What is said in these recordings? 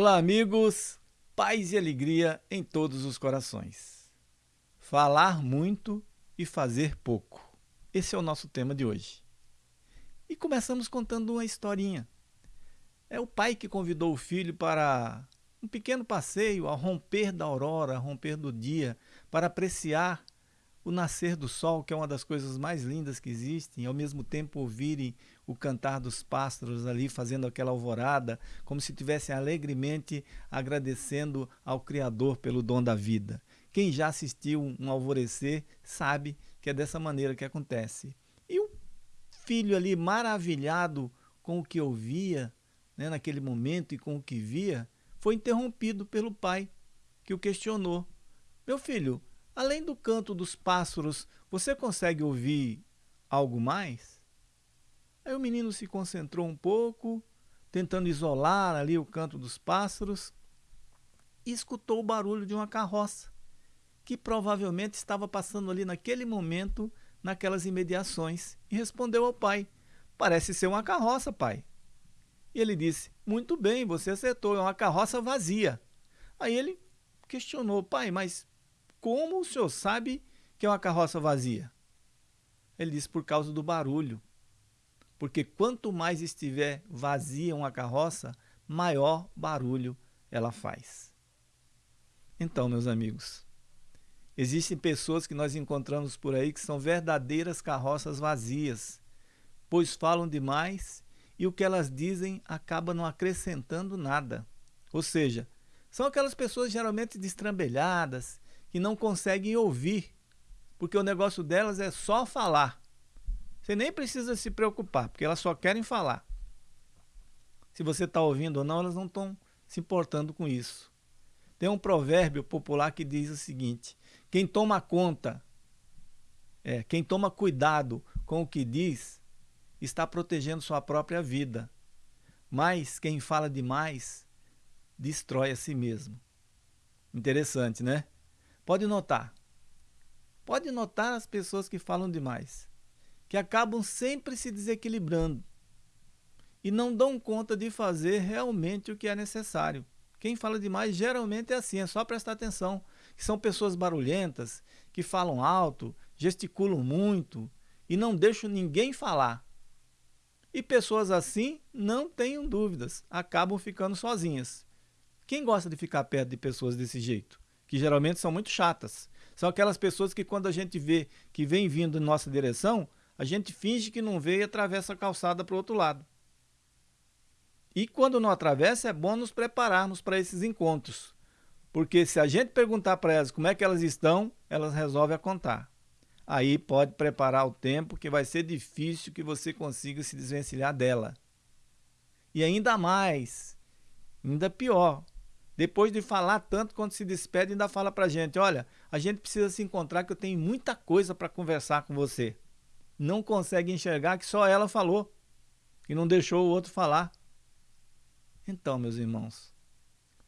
Olá, amigos, paz e alegria em todos os corações. Falar muito e fazer pouco. Esse é o nosso tema de hoje. E começamos contando uma historinha. É o pai que convidou o filho para um pequeno passeio ao romper da aurora, ao romper do dia, para apreciar o nascer do sol, que é uma das coisas mais lindas que existem, ao mesmo tempo ouvirem o cantar dos pássaros ali fazendo aquela alvorada, como se estivessem alegremente agradecendo ao Criador pelo dom da vida. Quem já assistiu um alvorecer sabe que é dessa maneira que acontece. E o filho ali maravilhado com o que ouvia né, naquele momento e com o que via, foi interrompido pelo pai, que o questionou. Meu filho, Além do canto dos pássaros, você consegue ouvir algo mais? Aí o menino se concentrou um pouco, tentando isolar ali o canto dos pássaros, e escutou o barulho de uma carroça, que provavelmente estava passando ali naquele momento, naquelas imediações, e respondeu ao pai, parece ser uma carroça, pai. E ele disse, muito bem, você acertou, é uma carroça vazia. Aí ele questionou, pai, mas como o senhor sabe que é uma carroça vazia? Ele disse, por causa do barulho. Porque quanto mais estiver vazia uma carroça, maior barulho ela faz. Então, meus amigos, existem pessoas que nós encontramos por aí que são verdadeiras carroças vazias, pois falam demais e o que elas dizem acaba não acrescentando nada. Ou seja, são aquelas pessoas geralmente destrambelhadas, que não conseguem ouvir, porque o negócio delas é só falar. Você nem precisa se preocupar, porque elas só querem falar. Se você está ouvindo ou não, elas não estão se importando com isso. Tem um provérbio popular que diz o seguinte: quem toma conta, é, quem toma cuidado com o que diz, está protegendo sua própria vida. Mas quem fala demais, destrói a si mesmo. Interessante, né? Pode notar. Pode notar as pessoas que falam demais, que acabam sempre se desequilibrando e não dão conta de fazer realmente o que é necessário. Quem fala demais geralmente é assim, é só prestar atenção, são pessoas barulhentas, que falam alto, gesticulam muito e não deixam ninguém falar. E pessoas assim, não tenham dúvidas, acabam ficando sozinhas. Quem gosta de ficar perto de pessoas desse jeito? Que geralmente são muito chatas. São aquelas pessoas que quando a gente vê que vem vindo em nossa direção, a gente finge que não vê e atravessa a calçada para o outro lado. E quando não atravessa, é bom nos prepararmos para esses encontros. Porque se a gente perguntar para elas como é que elas estão, elas resolvem a contar. Aí pode preparar o tempo que vai ser difícil que você consiga se desvencilhar dela. E ainda mais, ainda pior, depois de falar tanto, quando se despede, ainda fala pra gente, olha, a gente precisa se encontrar que eu tenho muita coisa para conversar com você. Não consegue enxergar que só ela falou, e não deixou o outro falar. Então, meus irmãos,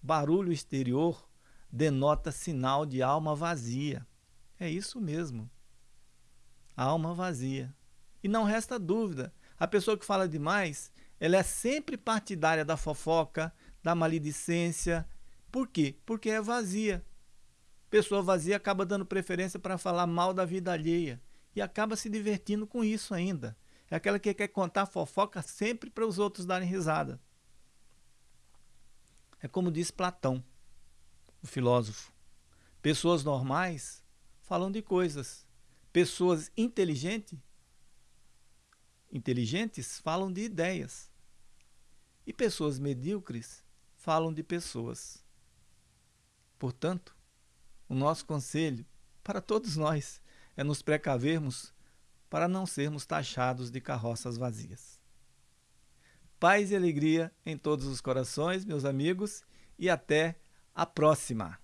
barulho exterior denota sinal de alma vazia. É isso mesmo. Alma vazia. E não resta dúvida, a pessoa que fala demais, ela é sempre partidária da fofoca, da maledicência, por quê? Porque é vazia. Pessoa vazia acaba dando preferência para falar mal da vida alheia e acaba se divertindo com isso ainda. É aquela que quer contar fofoca sempre para os outros darem risada. É como diz Platão, o filósofo. Pessoas normais falam de coisas. Pessoas inteligentes, inteligentes falam de ideias. E pessoas medíocres falam de pessoas. Portanto, o nosso conselho para todos nós é nos precavermos para não sermos taxados de carroças vazias. Paz e alegria em todos os corações, meus amigos, e até a próxima!